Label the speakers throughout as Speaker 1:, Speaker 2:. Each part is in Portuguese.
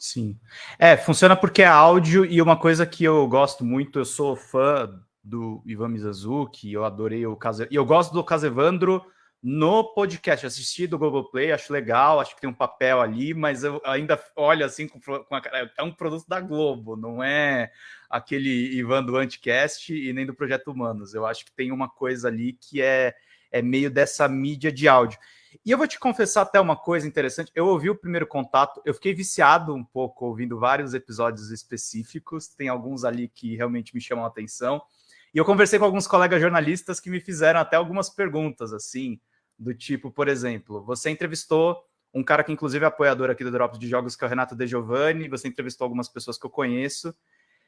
Speaker 1: Sim. É, funciona porque é áudio e uma coisa que eu gosto muito, eu sou fã do Ivan Mizanzuki, eu adorei o caso e eu gosto do Casevandro no podcast, assisti do Globoplay, acho legal, acho que tem um papel ali, mas eu ainda olho assim com, com a, é um produto da Globo, não é aquele Ivan do Anticast e nem do Projeto Humanos. Eu acho que tem uma coisa ali que é, é meio dessa mídia de áudio. E eu vou te confessar até uma coisa interessante. Eu ouvi o primeiro contato, eu fiquei viciado um pouco ouvindo vários episódios específicos. Tem alguns ali que realmente me chamam a atenção. E eu conversei com alguns colegas jornalistas que me fizeram até algumas perguntas, assim, do tipo, por exemplo, você entrevistou um cara que inclusive é apoiador aqui do Drops de Jogos, que é o Renato De Giovanni, você entrevistou algumas pessoas que eu conheço,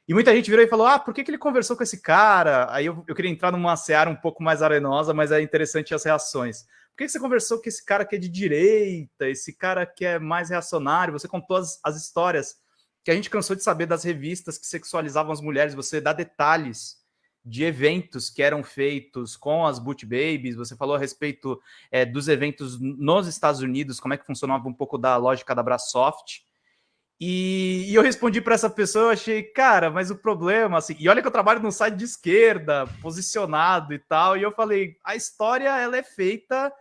Speaker 1: e muita gente virou e falou, ah, por que, que ele conversou com esse cara? Aí eu, eu queria entrar numa seara um pouco mais arenosa, mas é interessante as reações. Por que, você conversou com esse cara que é de direita, esse cara que é mais reacionário? Você contou as, as histórias que a gente cansou de saber das revistas que sexualizavam as mulheres, você dá detalhes de eventos que eram feitos com as Boot Babies, você falou a respeito é, dos eventos nos Estados Unidos, como é que funcionava um pouco da lógica da Brasoft. E, e eu respondi para essa pessoa, eu achei, cara, mas o problema, assim, e olha que eu trabalho num site de esquerda, posicionado e tal, e eu falei, a história ela é feita.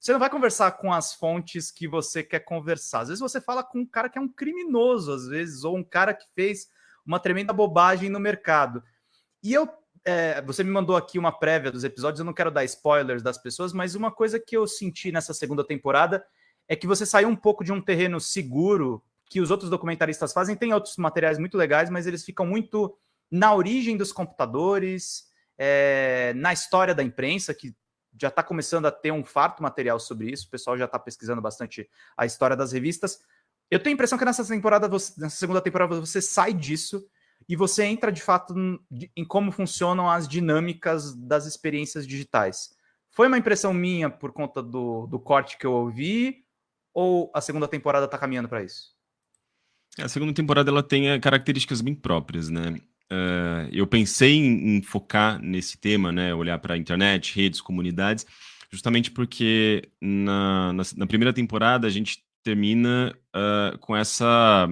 Speaker 1: Você não vai conversar com as fontes que você quer conversar. Às vezes você fala com um cara que é um criminoso, às vezes, ou um cara que fez uma tremenda bobagem no mercado. E eu é, você me mandou aqui uma prévia dos episódios, eu não quero dar spoilers das pessoas, mas uma coisa que eu senti nessa segunda temporada é que você saiu um pouco de um terreno seguro que os outros documentaristas fazem. Tem outros materiais muito legais, mas eles ficam muito na origem dos computadores, é, na história da imprensa, que já está começando a ter um farto material sobre isso, o pessoal já está pesquisando bastante a história das revistas. Eu tenho a impressão que nessa temporada, nessa segunda temporada, você sai disso e você entra de fato em como funcionam as dinâmicas das experiências digitais. Foi uma impressão minha por conta do, do corte que eu ouvi, ou a segunda temporada está caminhando para isso?
Speaker 2: A segunda temporada ela tem eh, características bem próprias, né? Uh, eu pensei em, em, focar nesse tema, né? Olhar para a internet, redes, comunidades, justamente porque na, na, na, primeira temporada a gente termina uh, com essa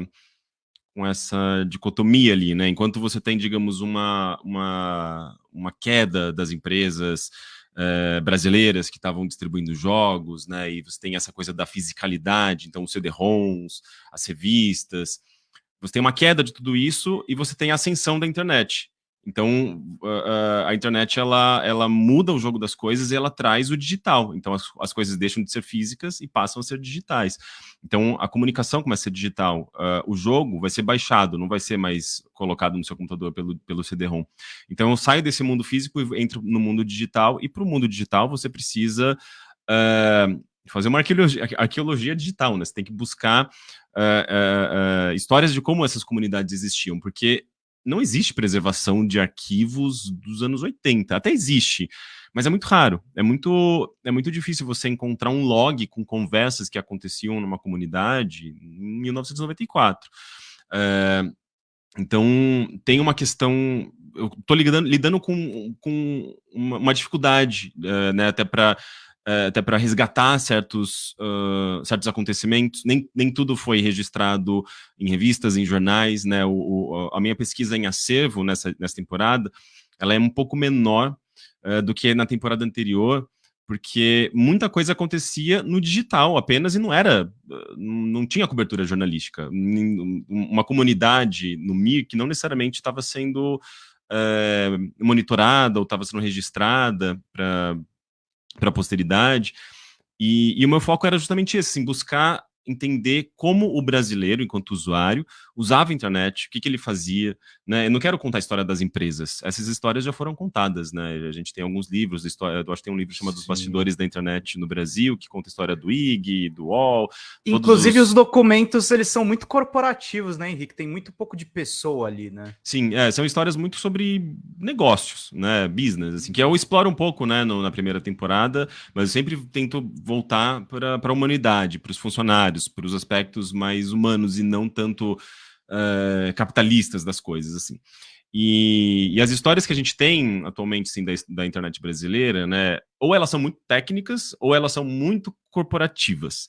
Speaker 2: com essa dicotomia ali, né? Enquanto você tem, digamos, uma, uma, uma queda das empresas eh, brasileiras que estavam distribuindo jogos, né? E você tem essa coisa da fisicalidade, então os CD-ROMs, as revistas. Você tem uma queda de tudo isso e você tem a ascensão da internet. Então, a, internet, ela, ela muda o jogo das coisas e ela traz o digital. Então, as, as coisas deixam de ser físicas e passam a ser digitais. Então, a comunicação começa a ser digital. Uh, o jogo vai ser baixado, não vai ser mais colocado no seu computador pelo, pelo CD-ROM. Então, eu saio desse mundo físico e entro no mundo digital. E para o mundo digital, você precisa... Uh, fazer uma arqueologia, arqueologia, digital, né? Você tem que buscar uh, histórias de como essas comunidades existiam, porque não existe preservação de arquivos dos anos 80. Até existe, mas é muito raro. É muito, é muito difícil você encontrar um log com conversas que aconteciam numa comunidade em 1994. É, então, tem uma questão... Eu estou lidando, lidando com, com uma, uma dificuldade, é, né, até para até para resgatar certos, uh, certos acontecimentos. Nem, nem tudo foi registrado em revistas, em jornais. Né? O, o, a minha pesquisa em acervo nessa, nessa temporada ela é um pouco menor uh, do que na temporada anterior, porque muita coisa acontecia no digital apenas e não era, não tinha cobertura jornalística. Uma comunidade no MIR que não necessariamente estava sendo monitorada ou estava sendo registrada para para a posteridade. E, e, o meu foco era justamente esse, assim, buscar entender como o brasileiro, enquanto usuário, usava a internet, o que, que ele fazia, né? Eu não quero contar a história das empresas, essas histórias já foram contadas, né? A gente tem alguns livros, história, eu acho que tem um livro chamado Sim. Os Bastidores da Internet no Brasil, que conta a história do IG, do UOL.
Speaker 1: Inclusive os... os... documentos, eles são muito corporativos, né, Henrique? Tem muito pouco de pessoa ali, né?
Speaker 2: Sim, é, são histórias muito sobre negócios, né, business, assim, que eu exploro um pouco, né, no, na primeira temporada, mas eu sempre tento voltar para a humanidade, para os funcionários, para os aspectos mais humanos e não tanto uh, capitalistas das coisas, assim. E, e, as histórias que a gente tem atualmente, sim, da, da, internet brasileira, né, ou elas são muito técnicas, ou elas são muito corporativas.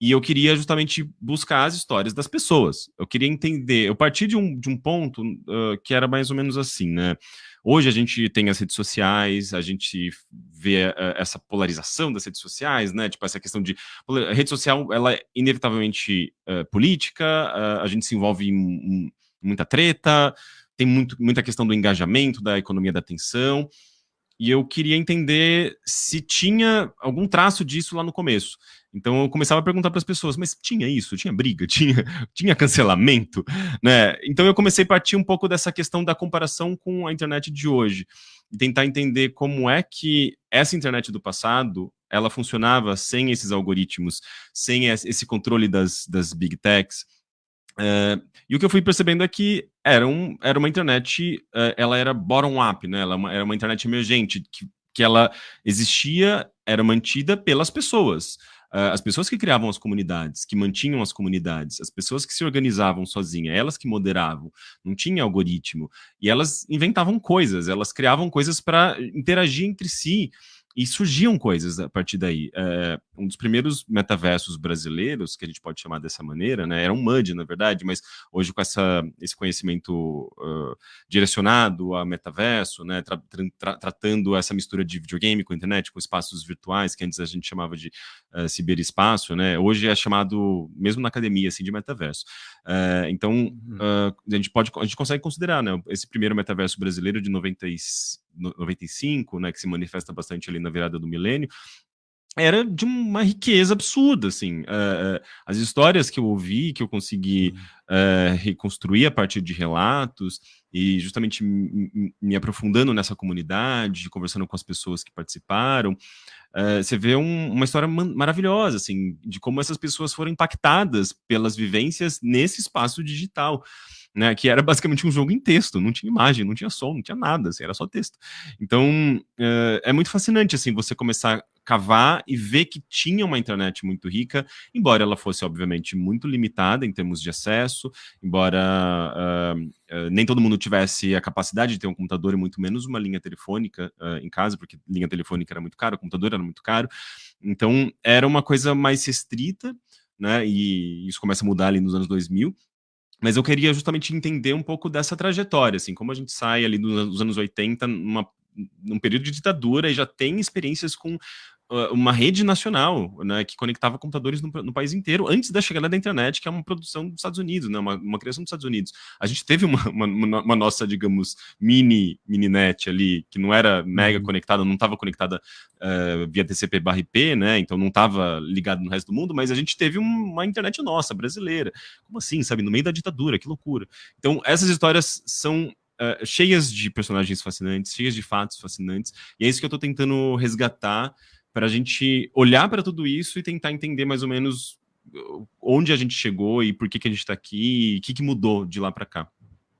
Speaker 2: E eu queria justamente buscar as histórias das pessoas. Eu queria entender. Eu parti de um, de um ponto uh, que era mais ou menos assim, né? Hoje a gente tem as redes sociais, a gente vê uh, essa polarização das redes sociais, né? Tipo, essa questão de. A rede social, ela é inevitavelmente uh, política, a gente se envolve em, em muita treta, tem muito, muita questão do engajamento, da economia da atenção e eu queria entender se tinha algum traço disso lá no começo. Então eu começava a perguntar para as pessoas, mas tinha isso? Tinha briga? Tinha, tinha cancelamento? Né? Então eu comecei a partir um pouco dessa questão da comparação com a internet de hoje e tentar entender como é que essa internet do passado ela funcionava sem esses algoritmos, sem esse controle das, das big techs, Uh, e o que eu fui percebendo é que era, um, era uma internet, uh, ela era bottom-up, né? Ela é era uma internet emergente, que, que ela existia, era mantida pelas pessoas. Uh, as pessoas que criavam as comunidades, que mantinham as comunidades, as pessoas que se organizavam sozinhas, elas que moderavam, não tinha algoritmo, e elas inventavam coisas, elas criavam coisas para interagir entre si, e surgiam coisas a partir daí. É, um dos primeiros metaversos brasileiros, que a gente pode chamar dessa maneira, né, era um MUD, na verdade, mas hoje com essa, esse conhecimento uh, direcionado a metaverso, né, tra tra tratando essa mistura de videogame com internet, com espaços virtuais, que antes a gente chamava de uh, ciberespaço, né, hoje é chamado, mesmo na academia, assim, de metaverso. Uh, então, uhum. a, gente pode, a gente consegue considerar né, esse primeiro metaverso brasileiro de 95, 95, né, que se manifesta bastante ali na virada do milênio, era de uma riqueza absurda, assim. Uh, as histórias que eu ouvi, que eu consegui uh, reconstruir a partir de relatos, e justamente me aprofundando nessa comunidade, conversando com as pessoas que participaram, uh, você vê um, uma história maravilhosa, assim, de como essas pessoas foram impactadas pelas vivências nesse espaço digital né, que era basicamente um jogo em texto, não tinha imagem, não tinha som, não tinha nada, assim, era só texto. Então, é muito fascinante, assim, você começar cavar e ver que tinha uma internet muito rica, embora ela fosse, obviamente, muito limitada em termos de acesso, embora uh, uh, nem todo mundo tivesse a capacidade de ter um computador e muito menos uma linha telefônica em casa, porque linha telefônica era muito caro, o computador era muito caro, então era uma coisa mais restrita, né, e isso começa a mudar ali nos anos 2000, mas eu queria justamente entender um pouco dessa trajetória, assim, como a gente sai ali dos anos 80 numa, num período de ditadura e já tem experiências com uma rede nacional, né, que conectava computadores no, no, país inteiro, antes da chegada da internet, que é uma produção dos Estados Unidos, né, uma, uma criação dos Estados Unidos. A gente teve uma, uma, uma nossa, digamos, mini, mini net ali, que não era mega uhum. conectada, não estava conectada uh, via TCP barra IP, né, então não estava ligado no resto do mundo, mas a gente teve uma internet nossa, brasileira. Como assim, sabe, no meio da ditadura, que loucura. Então, essas histórias são Uh, cheias de personagens fascinantes, cheias de fatos fascinantes, e é isso que eu estou tentando resgatar para a gente olhar para tudo isso e tentar entender mais ou menos uh, onde a gente chegou e por que, que a gente está aqui e o que, que mudou de lá para cá.